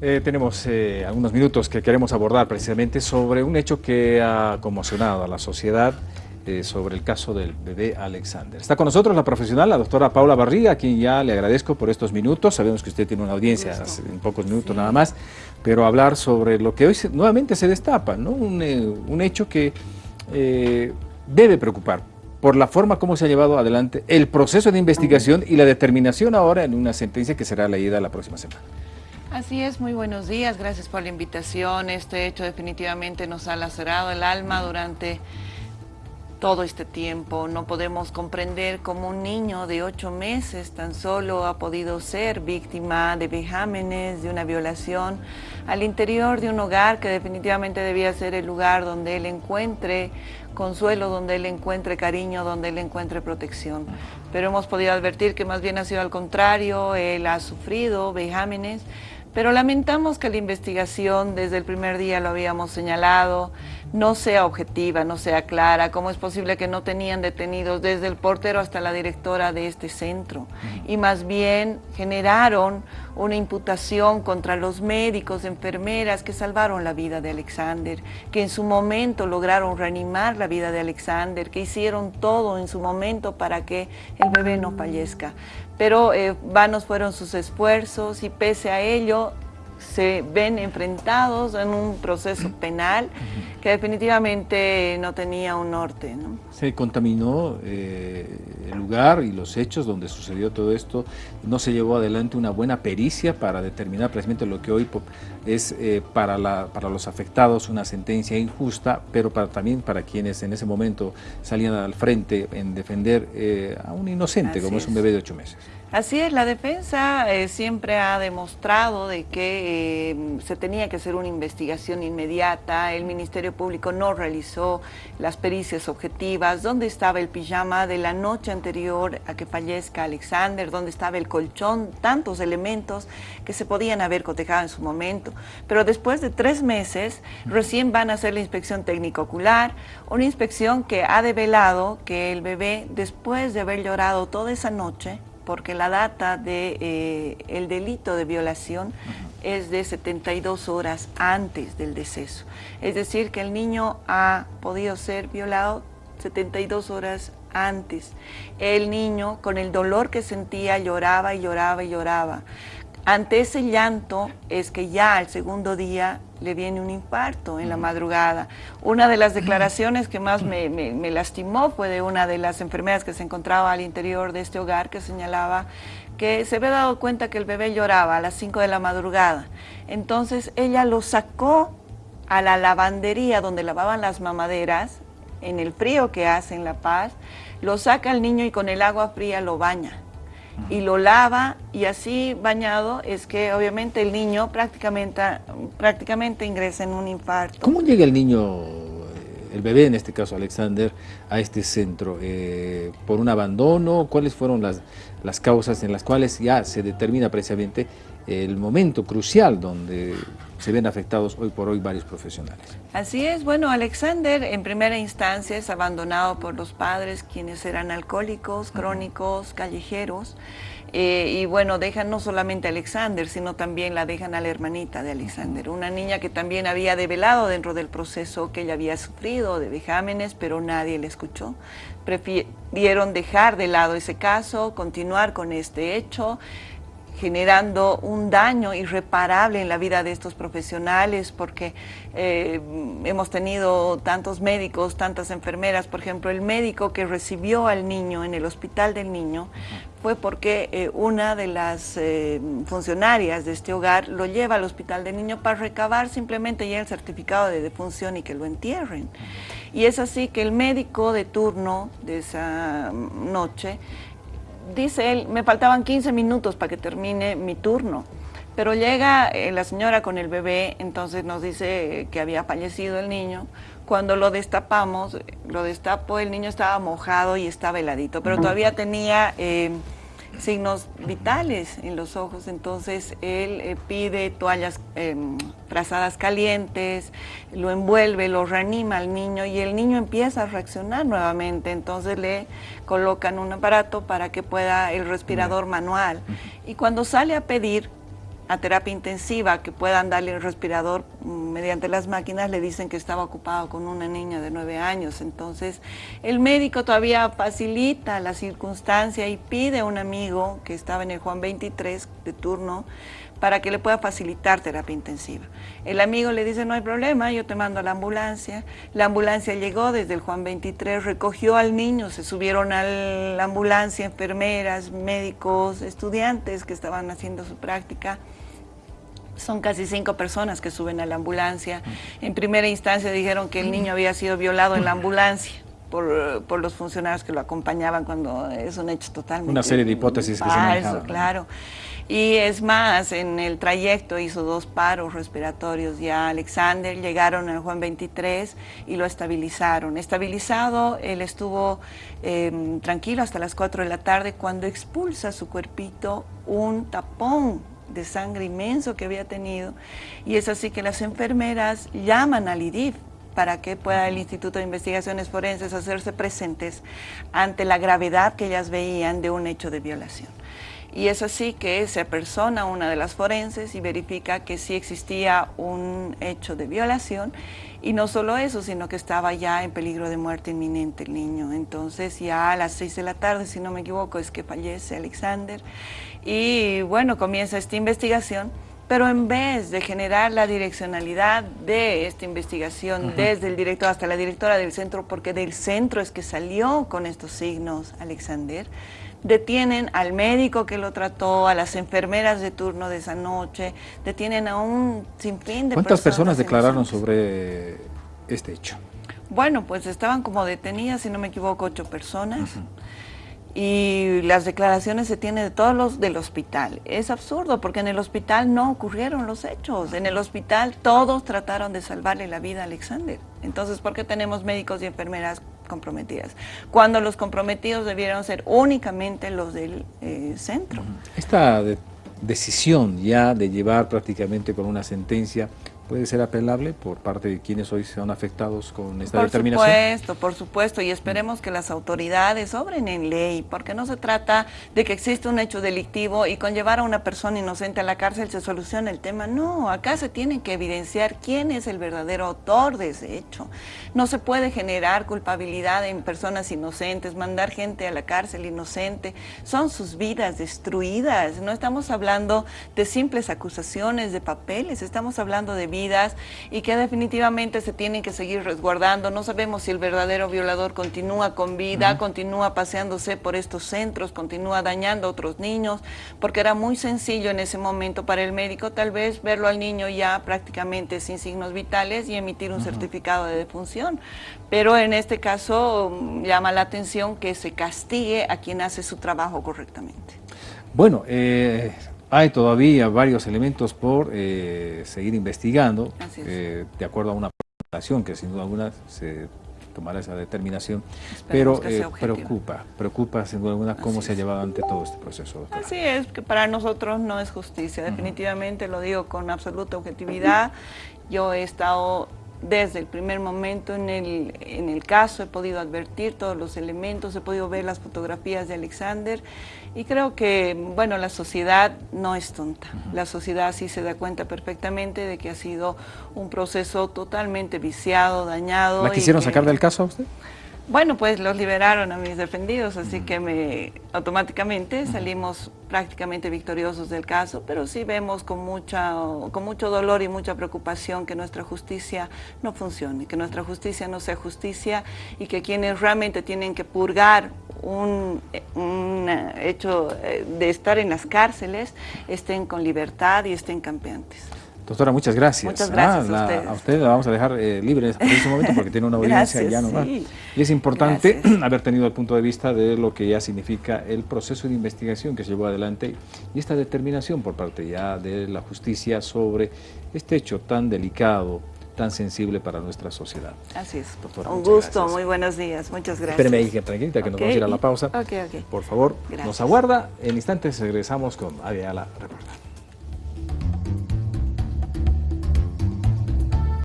Eh, tenemos eh, algunos minutos que queremos abordar precisamente sobre un hecho que ha conmocionado a la sociedad eh, sobre el caso del bebé Alexander. Está con nosotros la profesional, la doctora Paula Barriga, a quien ya le agradezco por estos minutos. Sabemos que usted tiene una audiencia en pocos minutos nada más, pero hablar sobre lo que hoy nuevamente se destapa, ¿no? un, un hecho que debe preocupar por la forma como se ha llevado adelante el proceso de investigación y la determinación ahora en una sentencia que será leída la próxima semana. Así es, muy buenos días, gracias por la invitación. Este hecho definitivamente nos ha lacerado el alma durante todo este tiempo. No podemos comprender cómo un niño de ocho meses tan solo ha podido ser víctima de vejámenes, de una violación al interior de un hogar que definitivamente debía ser el lugar donde él encuentre consuelo, donde él encuentre cariño, donde él encuentre protección. Pero hemos podido advertir que más bien ha sido al contrario, él ha sufrido vejámenes, pero lamentamos que la investigación, desde el primer día lo habíamos señalado, no sea objetiva, no sea clara. ¿Cómo es posible que no tenían detenidos desde el portero hasta la directora de este centro? Y más bien generaron una imputación contra los médicos, enfermeras que salvaron la vida de Alexander, que en su momento lograron reanimar la vida de Alexander, que hicieron todo en su momento para que el bebé no fallezca. Pero eh, vanos fueron sus esfuerzos y pese a ello se ven enfrentados en un proceso penal que definitivamente no tenía un norte. Se contaminó eh, el lugar y los hechos donde sucedió todo esto, no se llevó adelante una buena pericia para determinar precisamente lo que hoy es eh, para, la, para los afectados una sentencia injusta, pero para, también para quienes en ese momento salían al frente en defender eh, a un inocente como es un bebé de ocho meses. Así es, la defensa eh, siempre ha demostrado de que eh, se tenía que hacer una investigación inmediata, el Ministerio Público no realizó las pericias objetivas, dónde estaba el pijama de la noche anterior a que fallezca Alexander, dónde estaba el colchón, tantos elementos que se podían haber cotejado en su momento. Pero después de tres meses, recién van a hacer la inspección técnico ocular, una inspección que ha develado que el bebé, después de haber llorado toda esa noche, porque la data del de, eh, delito de violación es de 72 horas antes del deceso. Es decir, que el niño ha podido ser violado 72 horas antes. El niño, con el dolor que sentía, lloraba y lloraba y lloraba. Ante ese llanto es que ya al segundo día le viene un infarto en la madrugada. Una de las declaraciones que más me, lastimó fue de una de las enfermeras que se encontraba al interior de este hogar que señalaba que se había dado cuenta que el bebé lloraba a las 5 de la madrugada. Entonces ella lo sacó a la lavandería donde lavaban las mamaderas, en el frío que hace en La Paz, lo saca al niño y con el agua fría lo baña y lo lava y así bañado es que obviamente el niño prácticamente, prácticamente ingresa en un infarto. ¿Cómo llega el niño, el bebé en este caso Alexander, a este centro? Eh, ¿Por un abandono? ¿Cuáles fueron las, las causas en las cuales ya se determina precisamente el momento crucial donde se ven afectados hoy por hoy varios profesionales. Así es, bueno, Alexander en primera instancia es abandonado por los padres quienes eran alcohólicos, crónicos, callejeros, eh, y bueno, dejan no solamente a Alexander, sino también la dejan a la hermanita de Alexander, una niña que también había develado dentro del proceso que ella había sufrido de vejámenes, pero nadie le escuchó. Prefirieron dejar de lado ese caso, continuar con este hecho, generando un daño irreparable en la vida de estos profesionales porque eh, hemos tenido tantos médicos, tantas enfermeras, por ejemplo, el médico que recibió al niño en el hospital del niño fue porque eh, una de las eh, funcionarias de este hogar lo lleva al hospital del niño para recabar simplemente ya el certificado de defunción y que lo entierren. Y es así que el médico de turno de esa noche dice él, me faltaban 15 minutos para que termine mi turno. Pero llega eh, la señora con el bebé, entonces nos dice que había fallecido el niño. Cuando lo destapamos, lo destapo, el niño estaba mojado y estaba heladito, pero todavía tenía eh, signos vitales en los ojos, entonces él eh, pide toallas eh, calientes, lo envuelve, lo reanima al niño y el niño empieza a reaccionar nuevamente, entonces le colocan un aparato para que pueda el respirador manual. Y cuando sale a pedir a terapia intensiva que puedan darle el respirador mm, mediante las máquinas, le dicen que estaba ocupado con una niña de nueve años. Entonces, el médico todavía facilita la circunstancia y pide a un amigo que estaba en el Juan 23 de turno para que le pueda facilitar terapia intensiva. El amigo le dice, no hay problema, yo te mando a la ambulancia. La ambulancia llegó desde el Juan 23, recogió al niño, se subieron a la ambulancia enfermeras, médicos, estudiantes que estaban haciendo su práctica. Son casi cinco personas que suben a la ambulancia. En primera instancia dijeron que el niño había sido violado en la ambulancia. Por, los funcionarios que lo acompañaban cuando es un hecho totalmente Una serie de hipótesis que se manejaban. claro. Y es más, en el trayecto hizo dos paros respiratorios ya Alexander, llegaron al Juan 23 y lo estabilizaron. Estabilizado, él estuvo em, tranquilo hasta las 4 de la tarde cuando expulsa su cuerpito un tapón de sangre inmenso que había tenido y es así que las enfermeras llaman al IDIF para que pueda el Instituto de Investigaciones Forenses hacerse presentes ante la gravedad que ellas veían de un hecho de violación. Y es así que se persona una de las forenses y verifica que sí existía un hecho de violación. Y no solo eso, sino que estaba ya en peligro de muerte inminente el niño. Entonces ya a las seis de la tarde, si no me equivoco, es que fallece Alexander. Y bueno, comienza esta investigación. Pero en vez de generar la direccionalidad de esta investigación desde el director hasta la directora del centro, porque del centro es que salió con estos signos Alexander, detienen al médico que lo trató, a las enfermeras de turno de esa noche, detienen a un sinfín de ¿Cuántas personas, declararon sobre este hecho? Bueno, pues estaban como detenidas, si no me equivoco, ocho personas y las declaraciones se tienen de todos los del hospital. Es absurdo porque en el hospital no ocurrieron los hechos. En el hospital todos trataron de salvarle la vida a Alexander. Entonces, ¿por qué tenemos médicos y enfermeras comprometidas? Cuando los comprometidos debieron ser únicamente los del eh, centro. Esta decisión ya de llevar prácticamente con una sentencia puede ser apelable por parte de quienes hoy son afectados con esta determinación? Por supuesto, por supuesto, y esperemos que las autoridades obren en ley, porque no se trata de que existe un hecho delictivo y con llevar a una persona inocente a la cárcel se soluciona el tema. No, acá se tiene que evidenciar quién es el verdadero autor de ese hecho. No se puede generar culpabilidad en personas inocentes, mandar gente a la cárcel inocente. Son sus vidas destruidas. No estamos hablando de simples acusaciones, de papeles, estamos hablando de vidas y que definitivamente se tienen que seguir resguardando. No sabemos si el verdadero violador continúa con vida, continúa paseándose por estos centros, continúa dañando a otros niños, porque era muy sencillo en ese momento para el médico tal vez verlo al niño ya prácticamente sin signos vitales y emitir un certificado de defunción. Pero en este caso mm, llama la atención que se castigue a quien hace su trabajo correctamente. Bueno, eh, hay todavía varios elementos por eh, seguir investigando, eh, de acuerdo a una presentación que sin duda alguna se tomará esa determinación, pero eh, preocupa, preocupa sin duda alguna cómo se ha llevado ante todo este proceso. Así es, que para nosotros no es justicia, definitivamente lo digo con absoluta objetividad. Yo he estado desde el primer momento en el, en el caso, he podido advertir todos los elementos, he podido ver las fotografías de Alexander y creo que, bueno, la sociedad no es tonta. La sociedad sí se da cuenta perfectamente de que ha sido un proceso totalmente viciado, dañado. ¿La quisieron sacar del caso a usted? Bueno, pues los liberaron a mis defendidos, así que me, automáticamente salimos prácticamente victoriosos del caso, pero sí vemos con, mucha, con mucho dolor y mucha preocupación que nuestra justicia no funcione, que nuestra justicia no sea justicia y que quienes realmente tienen que purgar un, un hecho eh, de estar en las cárceles estén con libertad y estén campeantes. Doctora, muchas gracias. Muchas gracias a, usted la vamos a dejar eh, libre en este momento porque tiene una audiencia ya nomás. Y es importante haber tenido el punto de vista de lo que ya significa el proceso de investigación que se llevó adelante y esta determinación por parte ya de la justicia sobre este hecho tan delicado, tan sensible para nuestra sociedad. Así es. Doctora, Un gusto, muy buenos días, muchas gracias. Espéreme ahí, tranquilita, que nos vamos a ir a la pausa. Por favor, nos aguarda. En instantes regresamos con Adiala Reportaje.